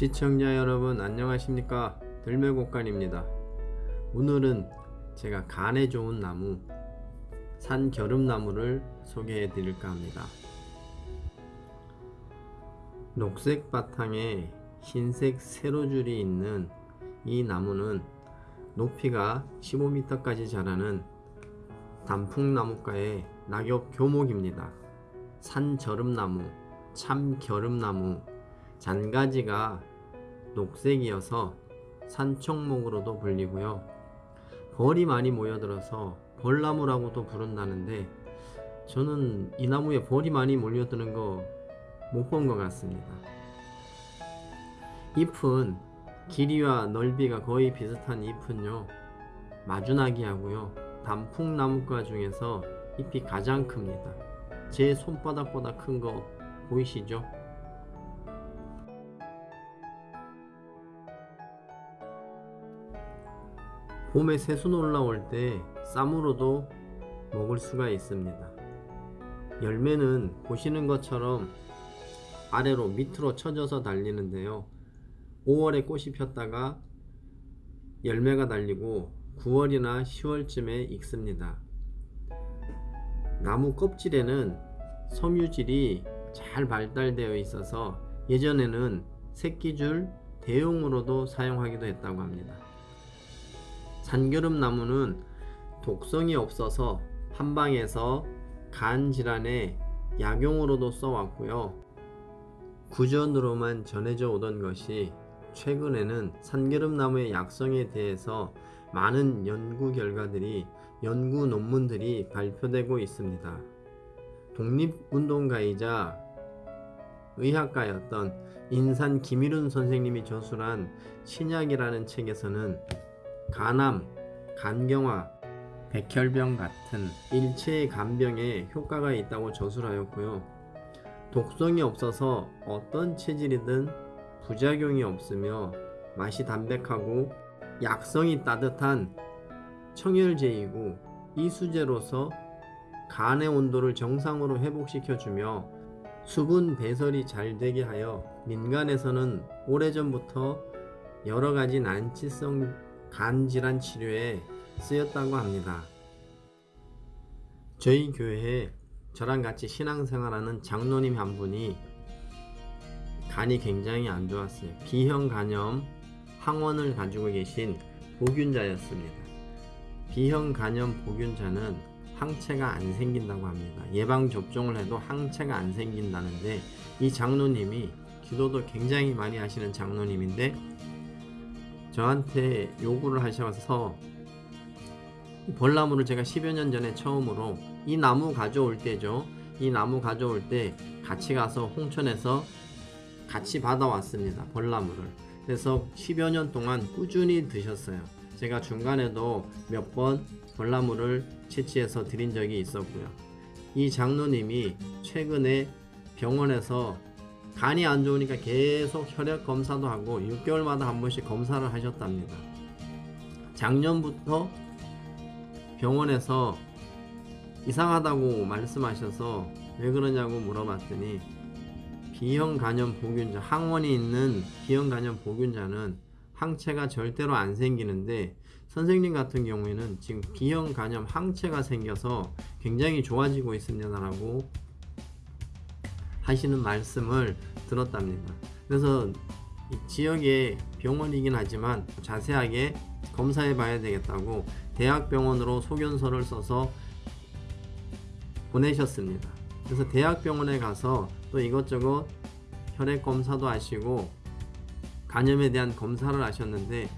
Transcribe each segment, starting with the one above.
시청자 여러분 안녕하십니까? 들매곡간입니다. 오늘은 제가 간에 좋은 나무 산겨름나무를 소개해 드릴까 합니다. 녹색 바탕에 흰색 세로줄이 있는 이 나무는 높이가 15m까지 자라는 단풍나무과의 낙엽 교목입니다. 산저름나무 참겨름나무 잔가지가 녹색이어서 산청목으로도 불리고요. 벌이 많이 모여들어서 벌나무라고도 부른다는데 저는 이 나무에 벌이 많이 몰려드는 거 못 본 것 같습니다. 잎은 길이와 넓이가 거의 비슷한 잎은요 마주나기 하고요 단풍나무과 중에서 잎이 가장 큽니다. 제 손바닥보다 큰 거 보이시죠? 봄에 새순 올라올 때 쌈으로도 먹을 수가 있습니다. 열매는 보시는 것처럼 아래로 밑으로 쳐져서 달리는데요. 5월에 꽃이 폈다가 열매가 달리고 9월이나 10월쯤에 익습니다. 나무 껍질에는 섬유질이 잘 발달되어 있어서 예전에는 새끼줄 대용으로도 사용하기도 했다고 합니다. 산겨름 나무는 독성이 없어서 한방에서 간 질환에 약용으로도 써왔고요. 구전으로만 전해져 오던 것이 최근에는 산겨름 나무의 약성에 대해서 많은 연구 결과들이 연구 논문들이 발표되고 있습니다. 독립운동가이자 의학가였던 인산 김일훈 선생님이 저술한 신약이라는 책에서는 간암, 간경화, 백혈병 같은 일체의 간병에 효과가 있다고 저술하였고요. 독성이 없어서 어떤 체질이든 부작용이 없으며 맛이 담백하고 약성이 따뜻한 청열제이고 이수제로서 간의 온도를 정상으로 회복시켜주며 수분 배설이 잘 되게 하여 민간에서는 오래전부터 여러가지 난치성 간질환 치료에 쓰였다고 합니다. 저희 교회에 저랑 같이 신앙생활하는 장로님 한 분이 간이 굉장히 안 좋았어요. B형 간염 항원을 가지고 계신 보균자였습니다. B형 간염 보균자는 항체가 안 생긴다고 합니다. 예방접종을 해도 항체가 안 생긴다는데 이 장로님이 기도도 굉장히 많이 하시는 장로님인데 저한테 요구를 하셔서 벌나무를 제가 10여 년 전에 처음으로 이 나무 가져올 때죠. 이 나무 가져올 때 같이 가서 홍천에서 같이 받아왔습니다. 벌나무를. 그래서 10여 년 동안 꾸준히 드셨어요. 제가 중간에도 몇 번 벌나무를 채취해서 드린 적이 있었고요. 이 장로님이 최근에 병원에서 간이 안 좋으니까 계속 혈액 검사도 하고 6개월마다 한 번씩 검사를 하셨답니다. 작년부터 병원에서 이상하다고 말씀하셔서 왜 그러냐고 물어봤더니 B형 간염 보균자, 항원이 있는 B형 간염 보균자는 항체가 절대로 안 생기는데 선생님 같은 경우에는 지금 B형 간염 항체가 생겨서 굉장히 좋아지고 있습니다라고 하시는 말씀을 들었답니다. 그래서 지역의 병원이긴 하지만 자세하게 검사해 봐야 되겠다고 대학병원으로 소견서를 써서 보내셨습니다. 그래서 대학병원에 가서 또 이것저것 혈액 검사도 하시고 간염에 대한 검사를 하셨는데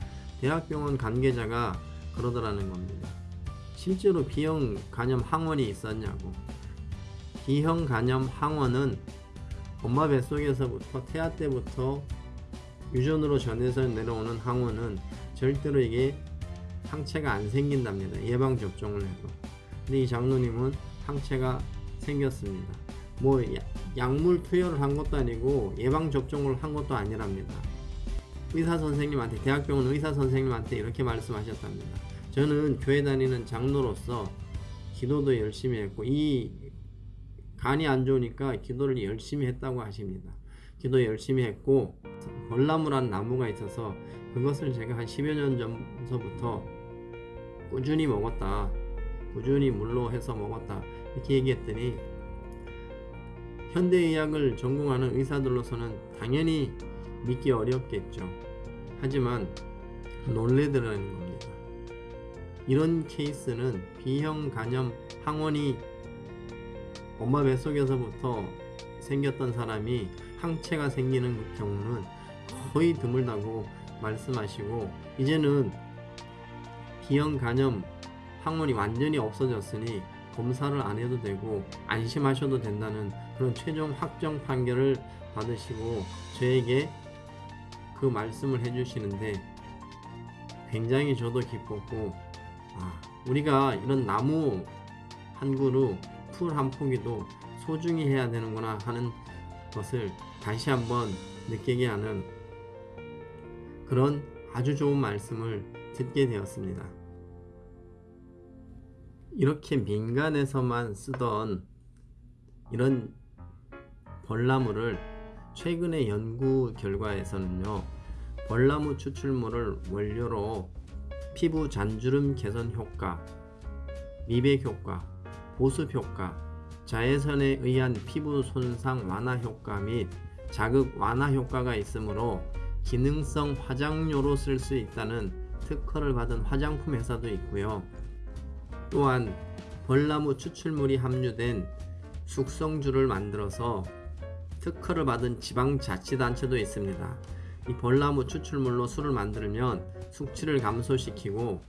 대학병원 관계자가 그러더라는 겁니다. 실제로 B형 간염 항원이 있었냐고. B형 간염 항원은 엄마 뱃속에서부터 태아 때부터 유전으로 전해서 내려오는 항원은 절대로 이게 항체가 안 생긴답니다. 예방접종을 해도. 근데 이 장로님은 항체가 생겼습니다. 뭐 약물 투여를 한 것도 아니고 예방접종을 한 것도 아니랍니다. 의사 선생님한테 대학병원 의사 선생님한테 이렇게 말씀하셨답니다. 저는 교회 다니는 장로로서 기도도 열심히 했고 이 간이 안 좋으니까 기도를 열심히 했다고 하십니다. 기도 열심히 했고 벌나무라는 나무가 있어서 그것을 제가 한 10여 년 전서부터 꾸준히 먹었다. 꾸준히 물로 해서 먹었다. 이렇게 얘기했더니 현대의학을 전공하는 의사들로서는 당연히 믿기 어렵겠죠. 하지만 놀래더라는 겁니다. 이런 케이스는 B형 간염 항원이 엄마 뱃속에서부터 생겼던 사람이 항체가 생기는 그 경우는 거의 드물다고 말씀하시고 이제는 B형 간염 항원이 완전히 없어졌으니 검사를 안 해도 되고 안심하셔도 된다는 그런 최종 확정 판결을 받으시고 저에게 그 말씀을 해주시는데 굉장히 저도 기뻤고 아, 우리가 이런 나무 한 그루 풀한 포기도 소중히 해야 되는구나 하는 것을 다시 한번 느끼게 하는 그런 아주 좋은 말씀을 듣게 되었습니다. 이렇게 민간에서만 쓰던 이런 벌나무를 최근의 연구 결과에서는요, 벌나무 추출물을 원료로 피부 잔주름 개선 효과, 미백 효과, 보습 효과, 자외선에 의한 피부 손상 완화 효과 및 자극 완화 효과가 있으므로 기능성 화장료로 쓸 수 있다는 특허를 받은 화장품 회사도 있고요. 또한 벌나무 추출물이 함유된 숙성주를 만들어서 특허를 받은 지방자치단체도 있습니다. 이 벌나무 추출물로 술을 만들면 숙취를 감소시키고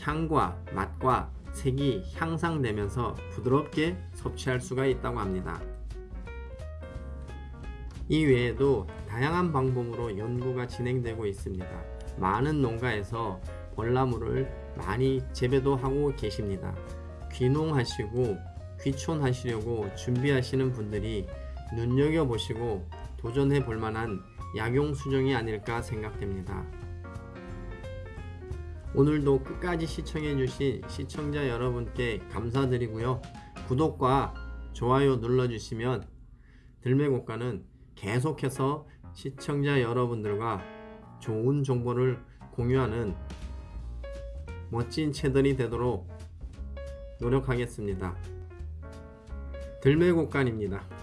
향과 맛과 색이 향상되면서 부드럽게 섭취할 수가 있다고 합니다. 이 외에도 다양한 방법으로 연구가 진행되고 있습니다. 많은 농가에서 벌나무를 많이 재배도 하고 계십니다. 귀농하시고 귀촌하시려고 준비하시는 분들이 눈여겨보시고 도전해 볼 만한 약용 수종이 아닐까 생각됩니다. 오늘도 끝까지 시청해 주신 시청자 여러분께 감사드리고요. 구독과 좋아요 눌러주시면 들매곡가는 계속해서 시청자 여러분들과 좋은 정보를 공유하는 멋진 채널이 되도록 노력하겠습니다. 들매곡간입니다.